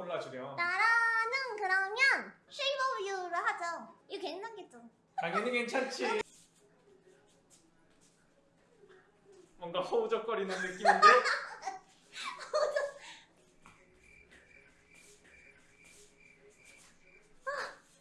골라주렴 나라는 그러면 You를 하죠. 이거 괜찮겠죠? 당연히 괜찮지 뭔가 허우적거리는 느낌인데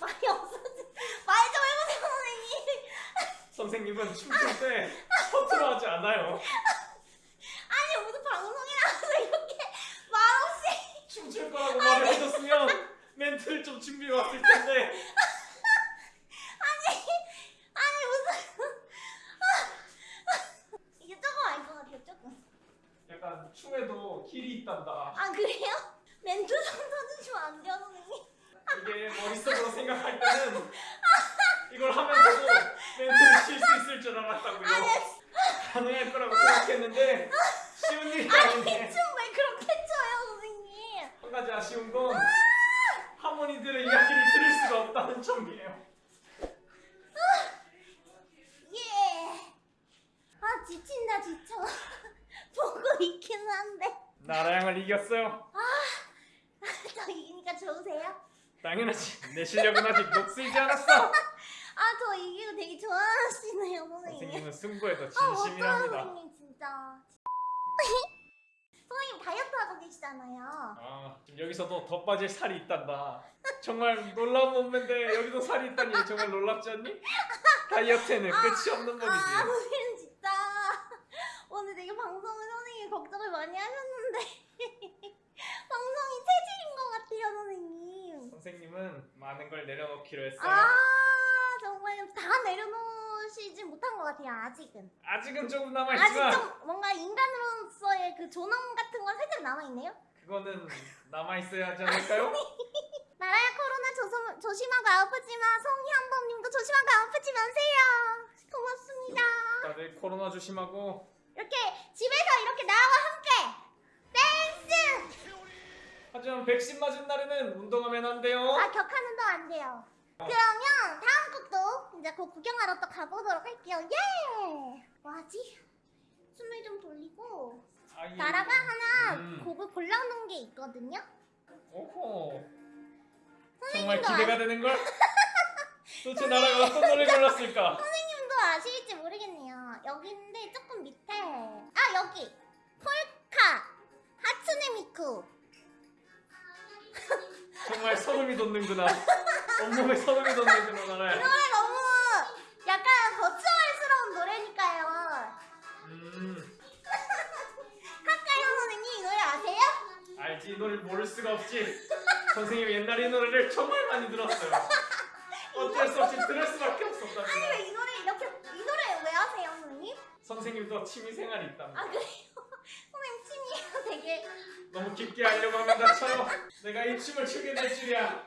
많이 없어지. 말좀 해보세요, 선생님. 선생님은 춤출 때 허투루 하지 않아요 아니 무슨 방송이라서 이렇게 말없이. 춤출 거라고 말을 해줬으면 좀 준비해 왔을 텐데 아니 무슨. 이게 조금 알것 같아요, 조금. 약간 춤에도 길이 있단다 아 그래요? 멘트 좀 쳐주시면 안 돼요, 선생님? 이게 머릿속으로 생각할 때는 이걸 하면서도 멘트를 칠 수 있을 줄 알았다고요 가능할 거라고 생각했는데 쉬운 일이 아니네 춤왜 그렇게 춰요, 선생님? 한 가지 아쉬운 건 하모니들의 이야기를 들을 수가 없다는 점이에요 예. 아 지친다 지쳐. 보고 있기는 한데. 나라양을 이겼어요 저 이기니까 좋으세요? 당연하지 내 실력은 아직 녹슬지 않았어 아 저 이기고 되게 좋아하시네요 선생님. 선생님은 승부에도 아 어떤 진심이랍니다 선생님 진짜. 선생님 다이어트 하고 계시잖아요. 아 지금 여기서도 더 빠질 살이 있단다 정말 놀라운 몸매인데 여기도 살이 있다니 정말 놀랍지 않니? 다이어트에는 끝이 없는 법이지 아 선생님 진짜 오늘 되게 방송을 선생님이 걱정을 많이 하셨는데 방송이 체질인 것 같아요 선생님. 선생님은 많은 걸 내려놓기로 했어요 아 정말 다것 같아요 아직은. 아직은 조금 아직 남아있지만 좀 뭔가 인간으로서의 그 존엄 같은 건 살짝 남아있네요. 그거는 남아있어야 하지 않을까요? 나라야 코로나 조심, 조심하고 아프지만 송희한범님도 조심하고 아프지 마세요. 고맙습니다. 다들 코로나 조심하고 이렇게 집에서 이렇게 나와 함께 댄스! 하지만 백신 맞은 날에는 운동하면 안 돼요 아 격하는 도안 돼요. 그러면 다음 곡도 이제 곧 구경하러 또 가보도록 할게요. 예! 뭐하지? 숨을 좀 돌리고 아이, 나라가 하나 음. 곡을 골라놓은 게 있거든요. 오호 정말 선생님도 기대가 되는걸? 도대체 나라가 어떤 노래 골랐을까? 선생님도 아실지 모르겠네요. 여기 있는데 조금 밑에 아 여기 폴카 하츠네 미쿠 정말 소름이 돋는구나 온몸에 소름이 돋는구나 이 나라야 노래 너무 약간 버추얼스러운 노래니까요. 음 카카요 선생님 이 노래 아세요? 알지 이 노래를 모를 수가 없지 선생님이 옛날에 이 노래를 정말 많이 들었어요 어쩔 수 없이 들을 수밖에 아니 없었답니다 왜이 노래 이렇게 이 노래 왜 아세요 선생님? 선생님도 취미 생활이 있답니다 아 그래요? 선생님 춤이요 되게 너무 깊게 하려고 하면 다쳐요 내가 이 춤을 추게 될 줄이야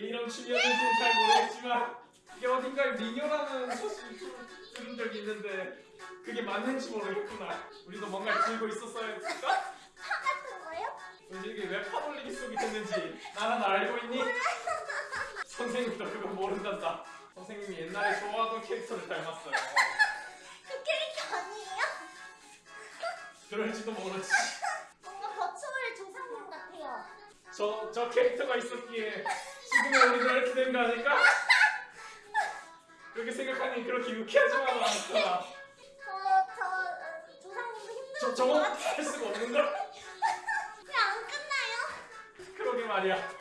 이런 춤이었는지는 잘 모르겠지만 이게 어딘가에 미녀라는 소식을 들- 들은 적이 있는데 그게 맞는지 모르겠구나 우리도 뭔가를 들고 있었어야 했을까? 파 같은 거요? 요즘 이게 왜 파돌리기 속이 됐는지 나는 알고 있니? 선생님도 그거 모른단다 선생님이 옛날에 좋아하던 캐릭터를 닮았어요 그 캐릭터 아니에요? 그럴지도 모르지 뭔가 버추얼 조상님 같아요. 저, 저 캐릭터가 있었기에 지금의 우리가 이렇게 된 거 아닐까? 그렇게 생각하니 그렇게 유쾌하지만 않았잖아 저, 저, 어, 조상님도 힘들었을 저, 것 저건. 할 수가 없는 걸? 왜 안 끝나요? 그러게 말이야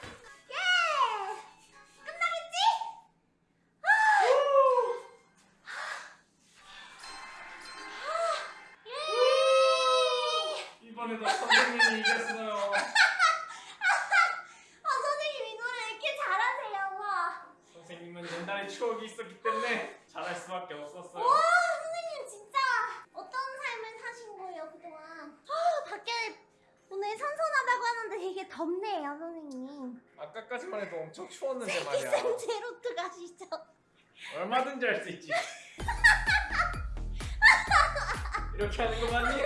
추억이 있었기 때문에 잘할 수밖에 없었어요 와 선생님 진짜 어떤 삶을 사신 거예요 그동안? 아 밖에 오늘 선선하다고 하는데 되게 덥네요 선생님. 아까까지만 해도 엄청 추웠는데 말이야 쌤 제로트 가시죠. 얼마든지 할 수 있지 이렇게 하는 거 맞니?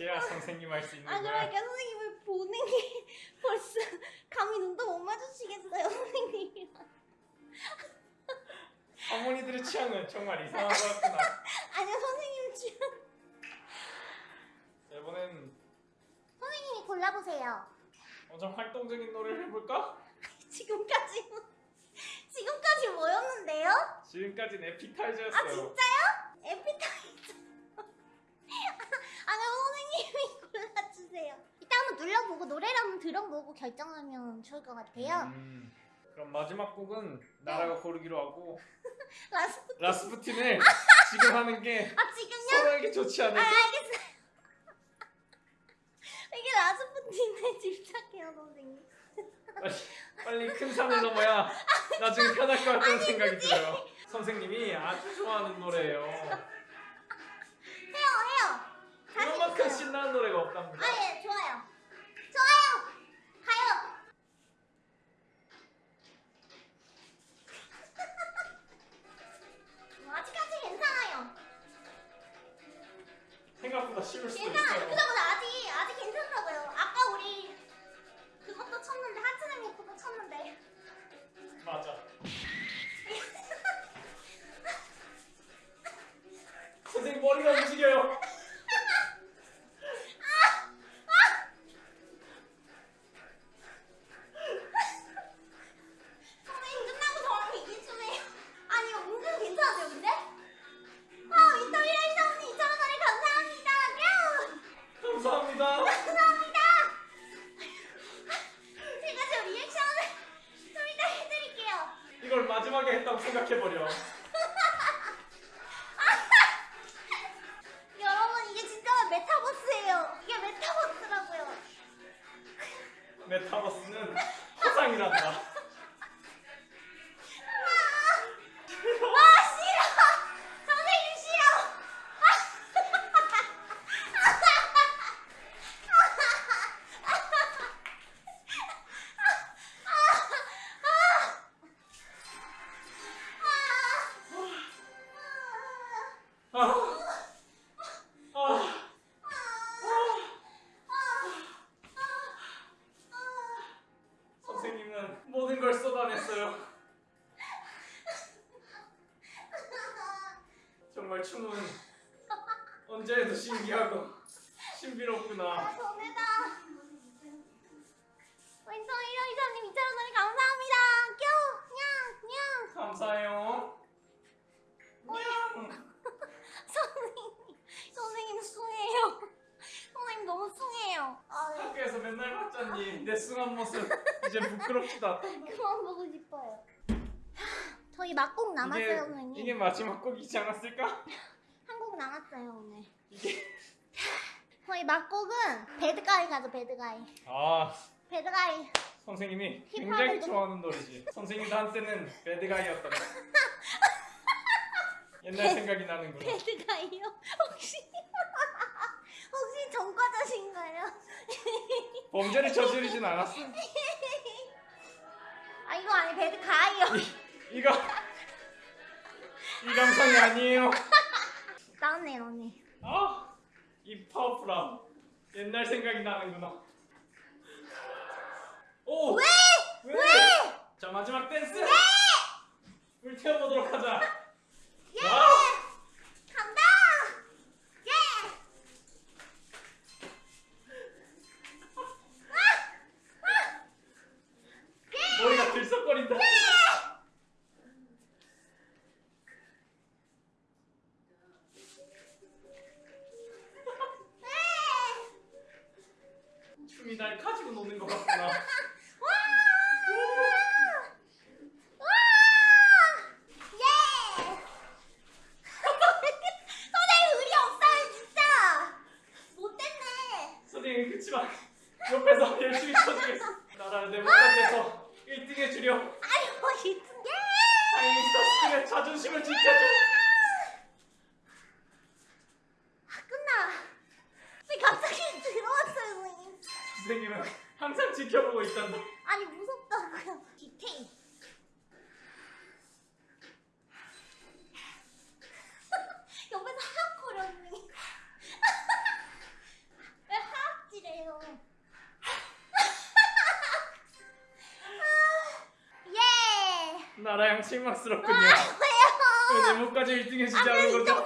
이렇게 해야 선생님 할 수 있는 아 거야. 그러니까 선생님을 보는 게 벌써 감히 눈도 못 마주치겠어요 선생님이랑. 어머니들의 취향은 정말 이상한 것 같구나. 아니요 선생님 지금 자, 이번엔 선생님이 골라보세요. 어, 좀 활동적인 노래를 해볼까? 지금까지 지금까지 뭐였는데요? 지금까지는 아 에피타이저였어요. 진짜요? 에피타이저. 아니 선생님이 골라주세요. 이따 한번 눌러보고 노래를 한번 들어보고 결정하면 좋을 것 같아요. 음, 그럼 마지막 곡은 나라가 고르기로 하고 Last. 라스푸틴을 지금 하는 게 아 지금요? 서로에게 좋지 아 않을까? 알겠어요. 이게 라스푸틴에 집착해요 선생님. 빨리, 빨리 큰 산을 넘어야 나중에 편할 것 같다는 생각이 들어요. 선생님이 아주 좋아하는 노래예요. 이만큼 신나는 노래가 없답니다. 아 예 좋아요. 좋아요. 가요. 뭐 아직까지 괜찮아요. 생각보다 쉬울 수도 괜찮아요. 있어요. 아직 해도 신기하고 신비롭구나. 아 전해다. 윈터 1호이사님 2,000원짜리 감사합니다. 뀨! 냥! 냥! 감사해요. 냥. 선생님, 선생님 숭해요. 선생님 너무 숭해요. 학교에서 맨날 봤잖니. 내 숭한 모습 이제 부끄럽지도 않다. 그만 보고 싶어요. 저희 막곡 남았어요, 이게, 선생님. 이게 마지막 곡이지 않았을까? 남았어요, 오늘. 저희 막곡은 배드가이 가죠, 배드가이. 아 배드가이. 선생님이 굉장히 좀- 좋아하는 노래지. 선생님도 한때는 배드가이였단다. 옛날 생각이 나는구나. 배드가이요? 혹시, 혹시 전과자신가요? 범죄를 저지르진 않았어. 아, 이거 아니, 배드가이요. 이, 이거 이 감성이 아니에요. 나왔네, 언니. 아, 이 파워풀함. 옛날 생각이 나는구나. 오! 왜? 왜? 왜? 자 마지막 댄스. 불태워보도록 하자. 선생님은 항상 지켜보고 있단다. 아니 무섭다고요. 디테일. 옆에서 하악 거렸니? 왜 하악질해요? 예! 나라 양심막스럽군요. 아, 왜요? 왜 내목까지 1등 해주지 않은 거죠?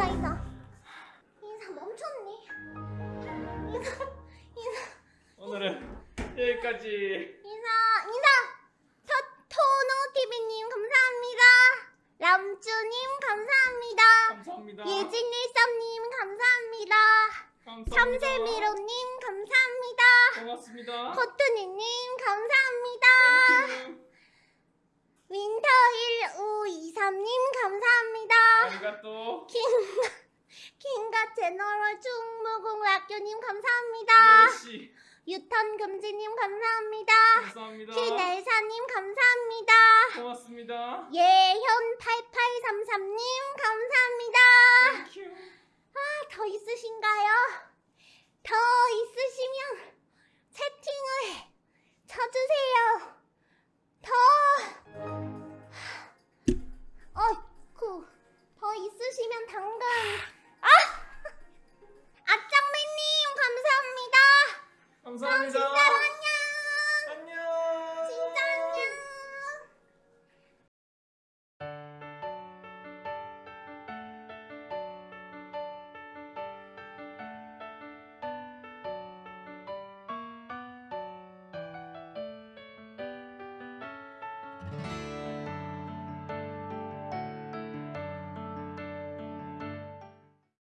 인사 인사 인사 멈췄니 인사 인사 오늘은 여기까지. 인사 인사 저 토노 TV님 감사합니다 람쭈님 감사합니다 감사합니다. 예진일삼님 감사합니다. 참새미로님 감사합니다 고맙습니다. 코트니님 감사합니다. 윈터1523님 감사합니다 ありがとう. 킹, 킹가 제너럴 충무공학교님 감사합니다. 유턴 금지님 감사합니다 감사합니다. 킨엘사님 감사합니다 고맙습니다. 예현 8833님 감사합니다